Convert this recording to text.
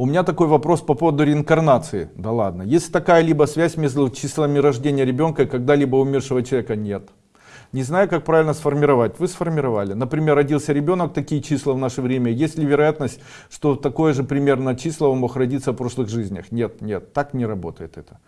У меня такой вопрос по поводу реинкарнации. Да ладно. Есть такая либо связь между числами рождения ребенка и когда-либо умершего человека? Нет. Не знаю, как правильно сформировать. Вы сформировали. Например, родился ребенок, такие числа в наше время. Есть ли вероятность, что такое же примерно число мог родиться в прошлых жизнях? Нет, нет, так не работает это.